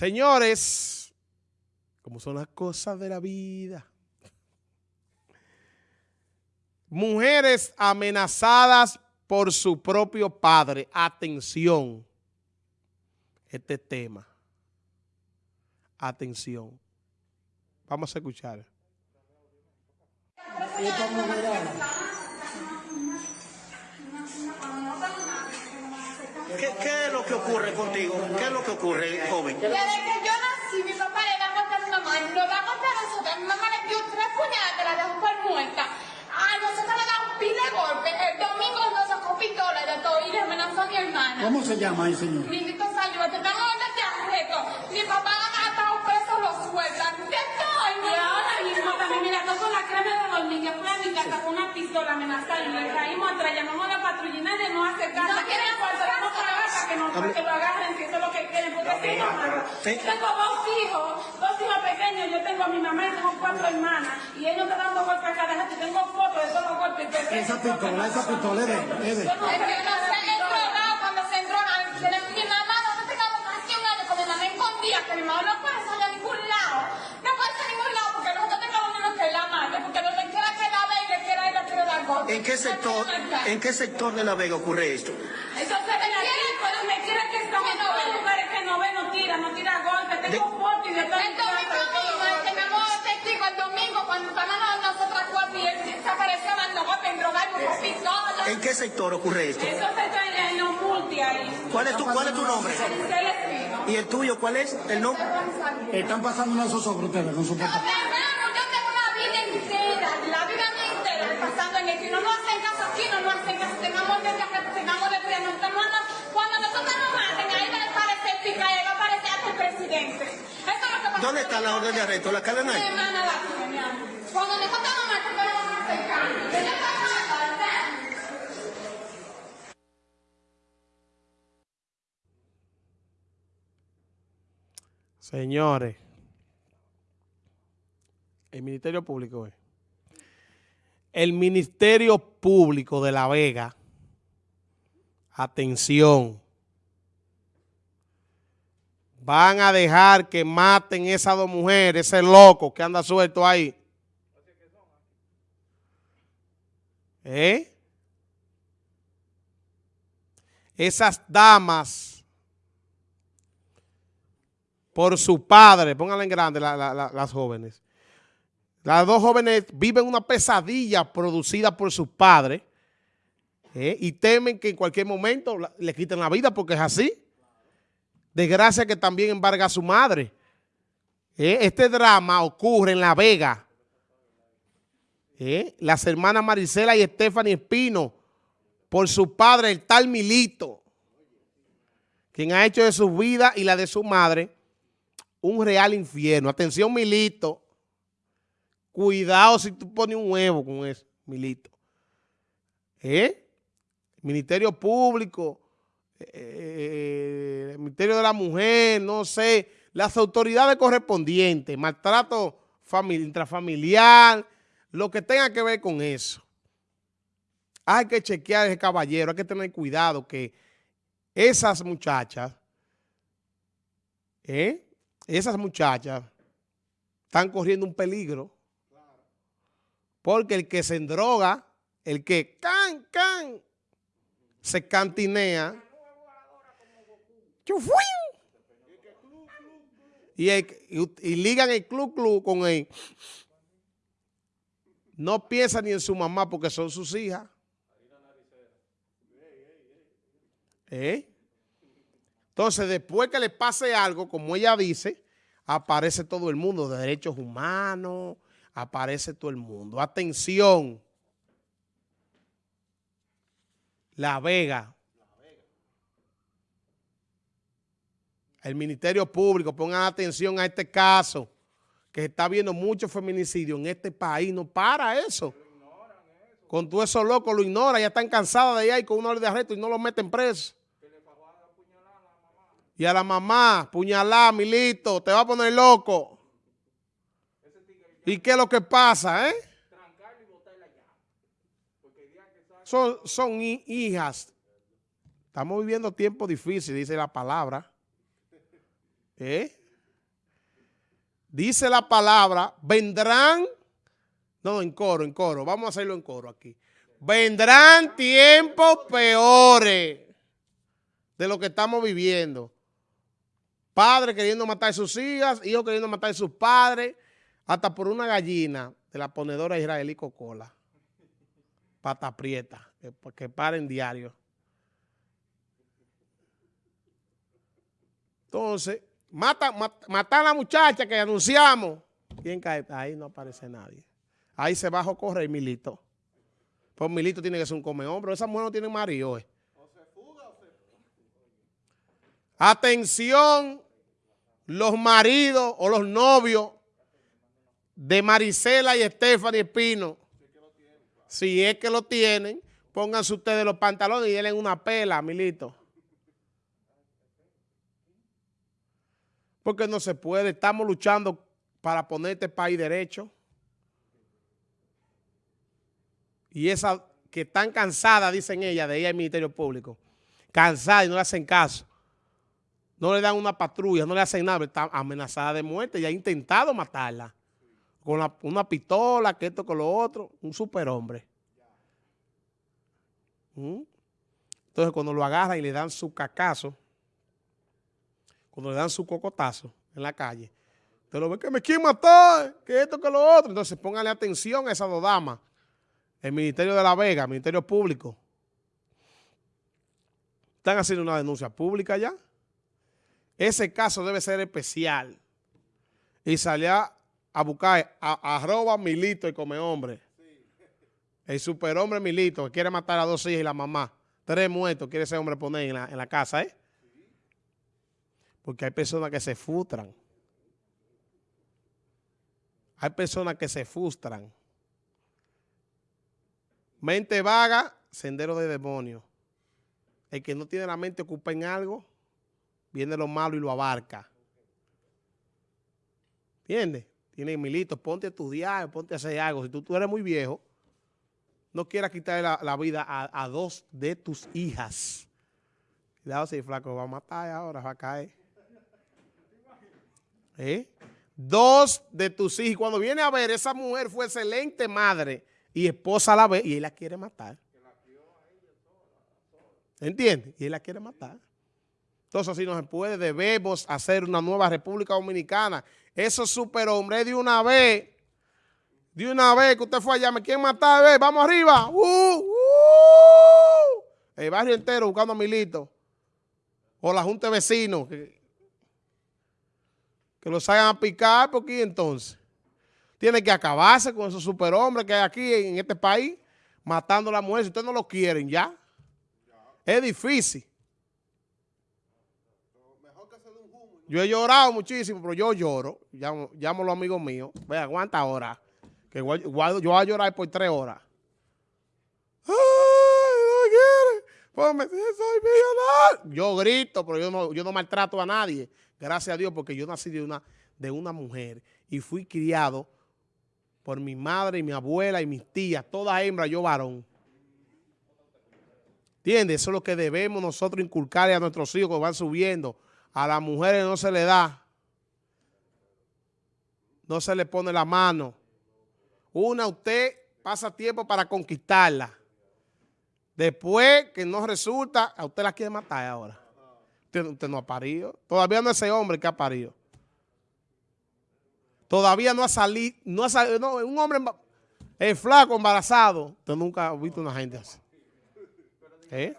Señores, como son las cosas de la vida. Mujeres amenazadas por su propio padre. Atención. Este tema. Atención. Vamos a escuchar. ¿Qué, ¿Qué, es lo que ocurre contigo? ¿Qué es lo que ocurre, joven? Desde que yo nací, mi papá le da a mi mamá, y nos da a nosotros. Mi mamá le dio tres puñaladas, la dejó por muerta. A nosotros le da un pile de golpe. El domingo nos sacó pistola de todo y le amenazó a mi hermana. ¿Cómo se llama ahí, señor? Milito Sayuba, te estamos orden de arresto. Mi papá ha estado preso, lo sueltan. ¿Qué estoy? Y ahora mismo también, mira, toco la crema de dormir, que fue a mi casa con una pistola amenazada y le caímos atrás, llamamos a la hace caso. No quieren cuarto, vamos para acá para que, nos, para que lo agarren, si eso es lo que quieren, porque si no, Sí. tengo dos hijos, dos hijos pequeños, yo tengo a mi mamá y tengo cuatro hermanas, y no está dando golpes a cada rato, y tengo fotos de todos los golpes Esa pistola, esa pistola de- Es que no sé, drogado cuando se endroga. Mi mamá, nosotros tengamos casi un año con mi mamá escondida, que mi mamá no puede salir a ningún lado. No puede salir a ningún lado porque nosotros tengamos uno que la mate, porque donde quiera que la ve y le quiera ir, le quiere dar golpe. ¿En qué sector, en qué sector de La Vega ocurre esto? Entonces ven aquí, pues donde quiera que estamos, todos los lugares que no ve, no tira, no tira golpes, tengo fotos y de todo. El domingo mismo, tenemos testigo el domingo cuando estábamos nosotras cuatro y él se apareció dando golpe en drogar con pistola. ¿En qué sector ocurre esto? Eso se está en los multi ahí. ¿Cuál es tu, cuál es tu nombre? ¿Y el tuyo cuál es? ¿El nombre? Están pasando una zozobra ustedes con su papá. hermano, yo tengo una vida entera, la vida mía entera pasando en esto y no nos hacen caso aquí, no nos hacen caso, tengamos de que tengamos de cuidar, nos estamos andando- cuando nosotros nos maten, ahí va a aparecer pica y va a aparecer hasta el presidente. Eso es lo que pasa. ¿Dónde está la orden de arresto? ¿La cadena Mi ahí? Señores, el Ministerio Público es. El Ministerio Público de La Vega, atención, van a dejar que maten esas dos mujeres, ese loco que anda suelto ahí. ¿Eh? Esas damas por su padre, pónganla en grande la- la- la- las jóvenes. Las dos jóvenes viven una pesadilla producida por sus padres ¿eh? y temen que en cualquier momento le quiten la vida porque es así. Desgracia que también embarga a su madre. ¿eh? Este drama ocurre en La Vega. ¿Eh? Las hermanas Marisela y Stephanie Espino por su padre, el tal Milito, quien ha hecho de su vida y la de su madre un real infierno. Atención, Milito. Cuidado si tú pones un huevo con eso, Milito. ¿Eh? Ministerio Público, eh, Ministerio de la Mujer, no sé, las autoridades correspondientes, maltrato famili- intrafamiliar, lo que tenga que ver con eso. Hay que chequear ese caballero, hay que tener cuidado que esas muchachas, ¿eh? esas muchachas están corriendo un peligro. Porque el que se endroga, el que can, can, se cantinea. Y, el- y- ligan el club club con él. No piensa ni en su mamá porque son sus hijas. ¿Eh? Entonces, después que le pase algo, como ella dice, aparece todo el mundo, de derechos humanos, aparece todo el mundo. Atención. La Vega. El Ministerio Público, pongan atención a este caso, que está viendo mucho feminicidio en este país. No para eso. Con todo eso loco lo ignora, ya están cansadas de ahí con una orden de arresto y no lo meten preso. Y a la mamá, puñalá, Milito, te va a poner loco. ¿Y qué es lo que pasa, eh? Son, son hi- hijas. Estamos viviendo tiempos difíciles, dice la palabra. ¿Eh? Dice la palabra, vendrán, no, en coro, en coro, vamos a hacerlo en coro aquí. Vendrán tiempos peores de lo que estamos viviendo. Padres queriendo matar a sus hijas, hijos queriendo matar a sus padres, hasta por una gallina de la ponedora israelí Coca-Cola. Pata prieta, que, que paren diario. Entonces, mata, mata, a la muchacha que anunciamos. ¿Quién cae? Ahí no aparece nadie. Ahí se bajó correr Milito. Pues Milito tiene que ser un come hombre. Esa mujer no tiene marido. Eh. Atención, los maridos o los novios de Marisela y Stephanie Espino. Si es que lo tienen, pónganse ustedes los pantalones y denle una pela, Milito. Porque no se puede. Estamos luchando para poner este país derecho. Y esa que están cansadas, dicen ellas, de ir al Ministerio Público. Cansadas y no le hacen caso. No le dan una patrulla, no le hacen nada. Está amenazada de muerte y ha intentado matarla. Con una pistola, que esto con lo otro. Un superhombre. ¿Mm? Entonces cuando lo agarran y le dan su cacazo, cuando le dan su cocotazo en la calle, te lo ve que me quieren matar, que esto, que lo otro. Entonces póngale atención a esas dos damas. El Ministerio de la Vega, el Ministerio Público. Están haciendo una denuncia pública ya. Ese caso debe ser especial. Y salía a buscar a, arroba Milito y come hombre. El superhombre Milito que quiere matar a dos hijas y la mamá. Tres muertos quiere ese hombre poner en la, en la casa, ¿eh? Porque hay personas que se frustran. Hay personas que se frustran. Mente vaga, sendero de demonio. El que no tiene la mente ocupa en algo, viene lo malo y lo abarca. ¿Entiendes? Tiene milito, ponte a estudiar, ponte a hacer algo. Si tú, tú eres muy viejo, no quieras quitarle la, vida a, a, dos de tus hijas. Cuidado si flaco va a matar ahora, va a caer. ¿Eh? Dos de tus hijos. Cuando viene a ver, esa mujer fue excelente madre y esposa a la vez y él la quiere matar. ¿Entiendes? Y él la quiere matar. Entonces, así no se puede, debemos hacer una nueva República Dominicana. Esos superhombres de una vez, de una vez que usted fue allá, me quieren matar, vamos arriba. Uh, uh. El barrio entero buscando a Milito. O la Junta de Vecinos, que los hagan a picar, porque entonces tiene que acabarse con esos superhombres que hay aquí en este país, matando a la mujer. Si ustedes no lo quieren, ya. Es difícil. Yo he llorado muchísimo, pero yo lloro. Llamo, llamo a los amigos míos. Ve, aguanta ahora. Que yo voy a llorar por tres horas. ¡Ay, millonario. Yo grito, pero yo no, yo no maltrato a nadie. Gracias a Dios, porque yo nací de una, de una mujer y fui criado por mi madre y mi abuela y mis tías, toda hembra, yo varón. ¿Entiendes? Eso es lo que debemos nosotros inculcarle a nuestros hijos que van subiendo. A las mujeres no se le da. No se le pone la mano. Una, usted pasa tiempo para conquistarla. Después que no resulta, a usted la quiere matar ahora. Usted, no ha parido. Todavía no es ese hombre que ha parido. Todavía no ha salido, no ha salido, no, un hombre es flaco, embarazado. Usted nunca ha visto una gente así. ¿Eh?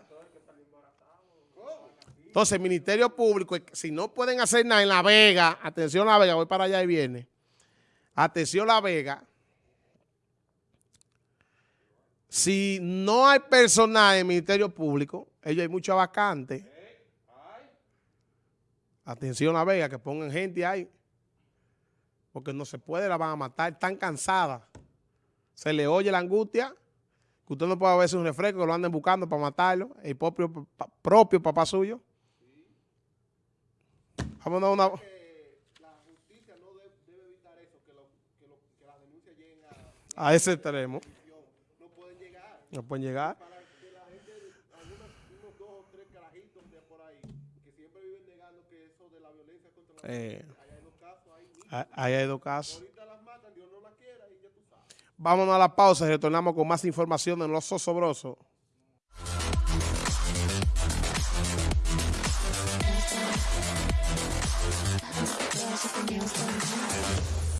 Entonces, el Ministerio Público, si no pueden hacer nada en La Vega, atención La Vega, voy para allá y viene. Atención La Vega. Si no hay personal en el Ministerio Público, ellos hay mucha vacante. Atención La Vega, que pongan gente ahí. Porque no se puede, la van a matar, están cansadas. Se le oye la angustia, que usted no puede verse un refresco, que lo anden buscando para matarlo, el propio, propio papá suyo. Vamos a una... La justicia no debe, evitar eso, que las denuncias lleguen a... A ese extremo. No pueden llegar. No pueden llegar. Para que la gente, algunos, unos dos o tres carajitos de por ahí, que siempre viven negando que eso de la violencia contra la eh. Ah, Ahí hay dos casos. Vámonos a la pausa y retornamos con más información de los zosobrosos.